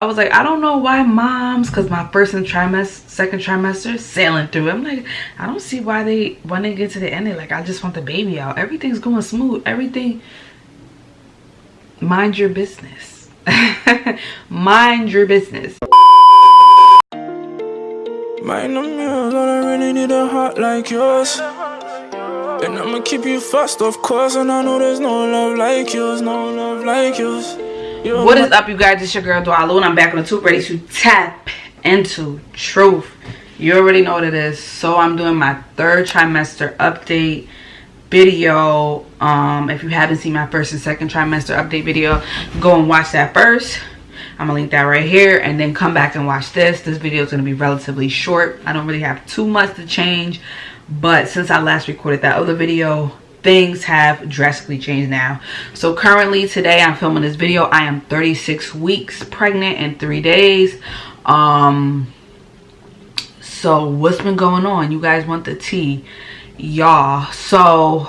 I was like, I don't know why moms, because my first and trimester, second trimester, sailing through. I'm like, I don't see why they, when they get to the end, they like, I just want the baby out. Everything's going smooth. Everything, mind your business. mind your business. Mind the mirrors, I really need a heart like yours. And I'ma keep you fast, of course. And I know there's no love like yours, no love like yours. What is up, you guys? It's your girl, Dwalu, and I'm back on the tube ready to tap into truth. You already know what it is. So I'm doing my third trimester update video. Um, if you haven't seen my first and second trimester update video, go and watch that first. I'm gonna link that right here and then come back and watch this. This video is gonna be relatively short. I don't really have too much to change, but since I last recorded that other video, things have drastically changed now. So currently today i'm filming this video i am 36 weeks pregnant in three days. Um so what's been going on? You guys want the tea. Y'all so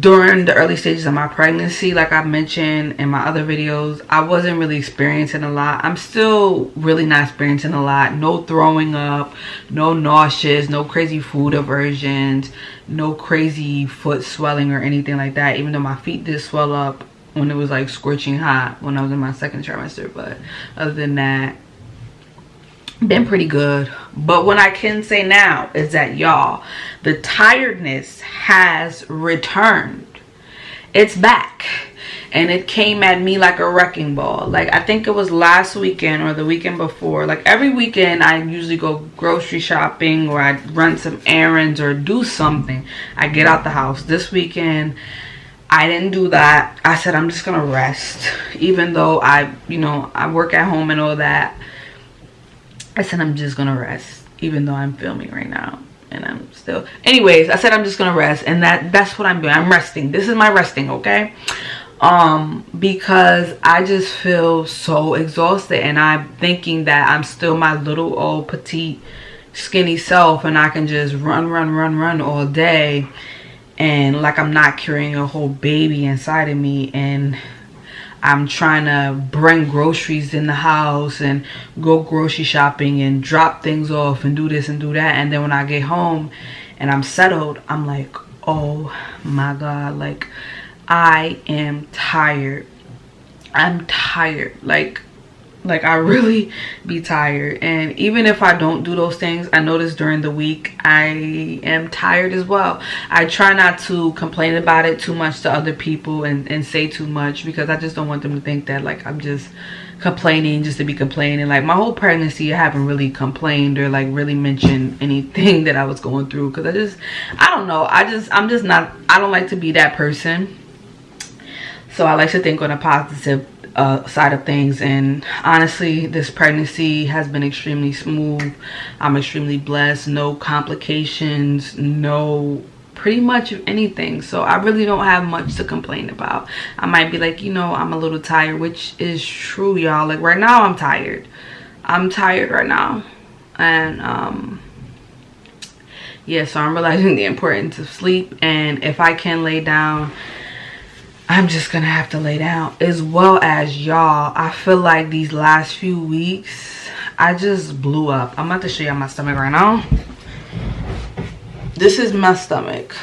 during the early stages of my pregnancy like i mentioned in my other videos i wasn't really experiencing a lot. I'm still really not experiencing a lot. No throwing up no nauseous no crazy food aversions no crazy foot swelling or anything like that. Even though my feet did swell up when it was like scorching hot when i was in my second trimester but other than that been pretty good but what i can say now is that y'all the tiredness has returned it's back and it came at me like a wrecking ball like i think it was last weekend or the weekend before like every weekend i usually go grocery shopping or i run some errands or do something i get out the house this weekend I didn't do that. I said I'm just gonna rest. Even though I, you know, I work at home and all that. I said I'm just gonna rest even though I'm filming right now and I'm still anyways I said I'm just gonna rest and that that's what I'm doing. I'm resting. This is my resting okay? Um because I just feel so exhausted and I'm thinking that I'm still my little old petite skinny self and I can just run run run run all day and like I'm not carrying a whole baby inside of me and I'm trying to bring groceries in the house and go grocery shopping and drop things off and do this and do that. And then when I get home and I'm settled, I'm like, oh my God, like I am tired. I'm tired. Like like i really be tired. And even if i don't do those things i notice during the week i am tired as well. I try not to complain about it too much to other people and, and say too much because i just don't want them to think that like i'm just complaining just to be complaining. Like my whole pregnancy i haven't really complained or like really mentioned anything that i was going through because i just i don't know. I just i'm just not i don't like to be that person. So i like to think on a positive uh, side of things. And honestly this pregnancy has been extremely smooth. I'm extremely blessed. No complications no pretty much of anything. So i really don't have much to complain about. I might be like you know i'm a little tired which is true y'all. Like right now i'm tired. I'm tired right now. And um yeah so i'm realizing the importance of sleep. And if i can lay down I'm just gonna have to lay down. As well as y'all I feel like these last few weeks I just blew up. I'm about to show y'all my stomach right now. This is my stomach.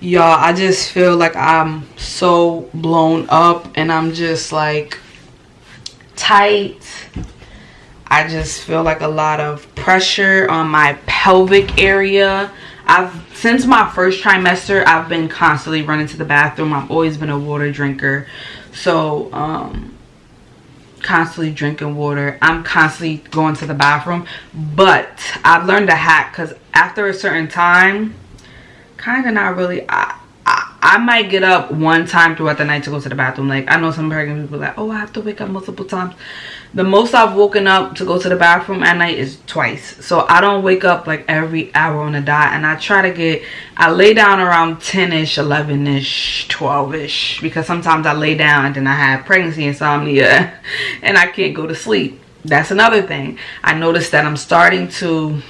Y'all I just feel like I'm so blown up and I'm just like tight. I just feel like a lot of pressure on my pelvic area I've since my first trimester I've been constantly running to the bathroom. I've always been a water drinker. So um constantly drinking water. I'm constantly going to the bathroom. But I've learned a hack because after a certain time kind of not really I, I, I might get up one time throughout the night to go to the bathroom. Like I know some pregnant people like oh I have to wake up multiple times the most I've woken up to go to the bathroom at night is twice. So I don't wake up like every hour on the dot. And I try to get, I lay down around 10-ish, 11-ish, 12-ish. Because sometimes I lay down and then I have pregnancy insomnia and I can't go to sleep. That's another thing. I noticed that I'm starting to,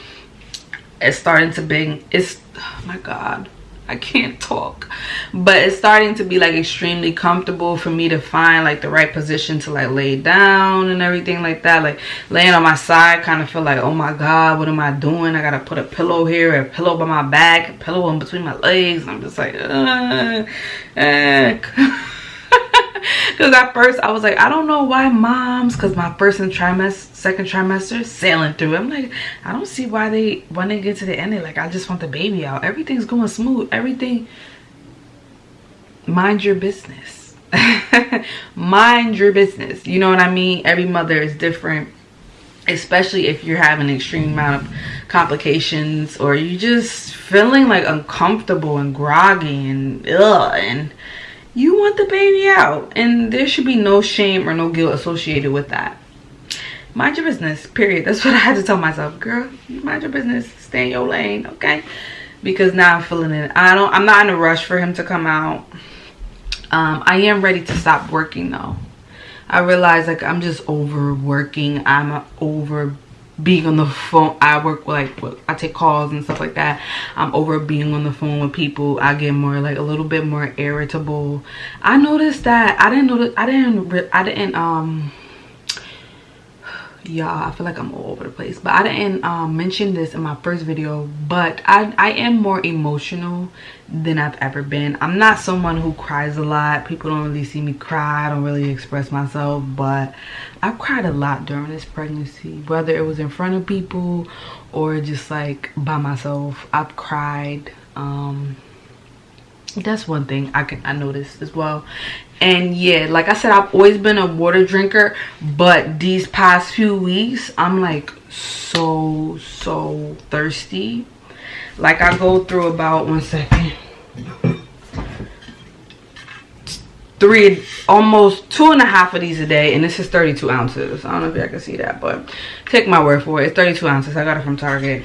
it's starting to be, it's, oh my God. I can't talk. But it's starting to be like extremely comfortable for me to find like the right position to like lay down and everything like that. Like laying on my side kind of feel like, oh my God, what am I doing? I gotta put a pillow here, a pillow by my back, a pillow in between my legs. I'm just like, uh, uh. Because at first I was like, I don't know why moms, because my first and trimester, second trimester, sailing through. I'm like, I don't see why they, when they get to the end, they like, I just want the baby out. Everything's going smooth. Everything, mind your business. mind your business. You know what I mean? Every mother is different especially if you're having an extreme amount of complications or you just feeling like uncomfortable and groggy and ugh and you want the baby out and there should be no shame or no guilt associated with that. Mind your business period. That's what i had to tell myself girl. Mind your business. Stay in your lane okay? Because now i'm feeling it. I don't i'm not in a rush for him to come out. Um i am ready to stop working though. I realize like i'm just overworking. I'm over being on the phone i work like i take calls and stuff like that. I'm over being on the phone with people. I get more like a little bit more irritable. I noticed that i didn't that i didn't i didn't um y'all i feel like i'm all over the place but i didn't um, mention this in my first video but i i am more emotional than i've ever been. I'm not someone who cries a lot. People don't really see me cry. I don't really express myself but i've cried a lot during this pregnancy whether it was in front of people or just like by myself. I've cried um that's one thing i can i noticed as well. And yeah like i said i've always been a water drinker but these past few weeks i'm like so so thirsty. Like i go through about one second three almost two and a half of these a day and this is 32 ounces. I don't know if y'all can see that but take my word for it it's 32 ounces. I got it from target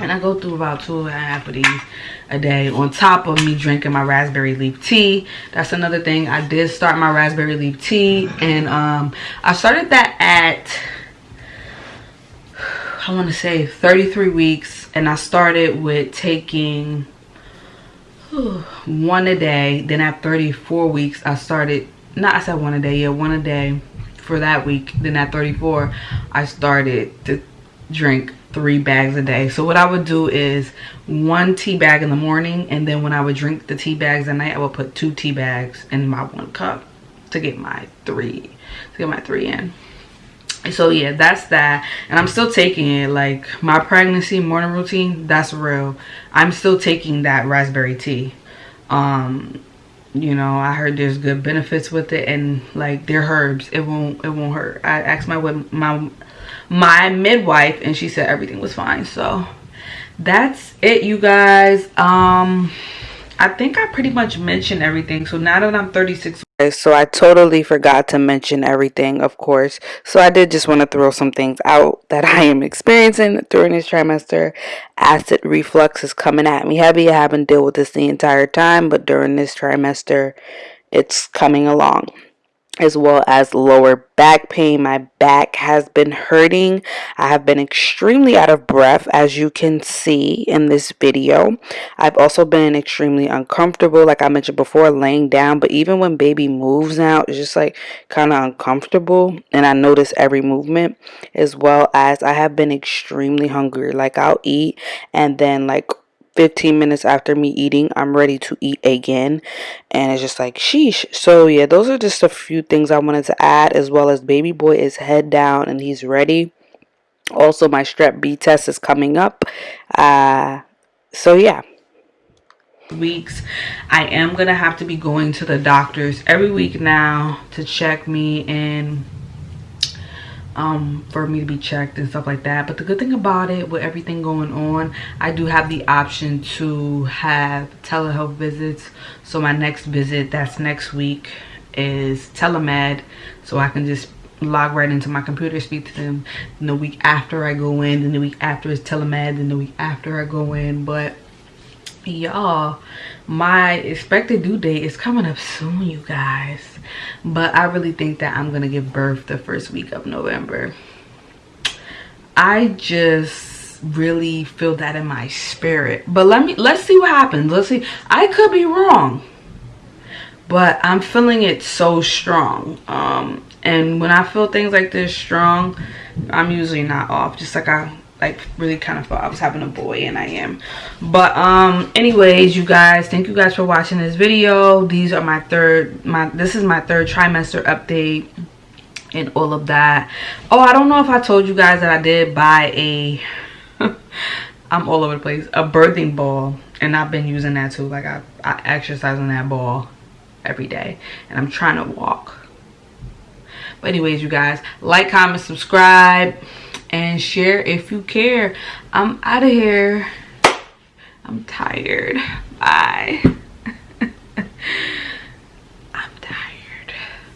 and i go through about two and a half of these a day. On top of me drinking my raspberry leaf tea that's another thing. I did start my raspberry leaf tea and um i started that at i want to say 33 weeks and i started with taking one a day. Then at 34 weeks i started not i said one a day yeah one a day for that week. Then at 34 i started to drink three bags a day. So what i would do is one tea bag in the morning and then when i would drink the tea bags at night i would put two tea bags in my one cup to get my three to get my three in. So yeah that's that. And i'm still taking it. Like my pregnancy morning routine that's real. I'm still taking that raspberry tea. Um you know i heard there's good benefits with it and like they're herbs. It won't it won't hurt. I asked my my my midwife and she said everything was fine. So that's it you guys. Um i think i pretty much mentioned everything. So now that i'm 36 so i totally forgot to mention everything of course. So i did just want to throw some things out that i am experiencing during this trimester. Acid reflux is coming at me heavy. I haven't dealt with this the entire time but during this trimester it's coming along as well as lower back pain. My back has been hurting. I have been extremely out of breath as you can see in this video. I've also been extremely uncomfortable like I mentioned before laying down but even when baby moves now it's just like kind of uncomfortable and I notice every movement as well as I have been extremely hungry like I'll eat and then like 15 minutes after me eating, I'm ready to eat again. And it's just like, sheesh. So, yeah, those are just a few things I wanted to add, as well as baby boy is head down and he's ready. Also, my strep B test is coming up. Uh, so, yeah weeks i am gonna have to be going to the doctors every week now to check me and um, for me to be checked and stuff like that. But the good thing about it, with everything going on, I do have the option to have telehealth visits. So my next visit, that's next week, is telemed. So I can just log right into my computer, speak to them. And the week after I go in, and the week after is telemed, and the week after I go in. But y'all, my expected due date is coming up soon, you guys. But I really think that I'm gonna give birth the first week of November. I just really feel that in my spirit. But let me let's see what happens. Let's see i could be wrong but i'm feeling it so strong. Um and when i feel things like this strong i'm usually not off. Just like i like really kind of thought I was having a boy and I am. But um anyways you guys thank you guys for watching this video. These are my third my this is my third trimester update and all of that. Oh I don't know if I told you guys that I did buy a I'm all over the place a birthing ball and I've been using that too. Like I, I exercise on that ball every day and I'm trying to walk. But anyways you guys like comment subscribe and share if you care. I'm out of here. I'm tired. Bye.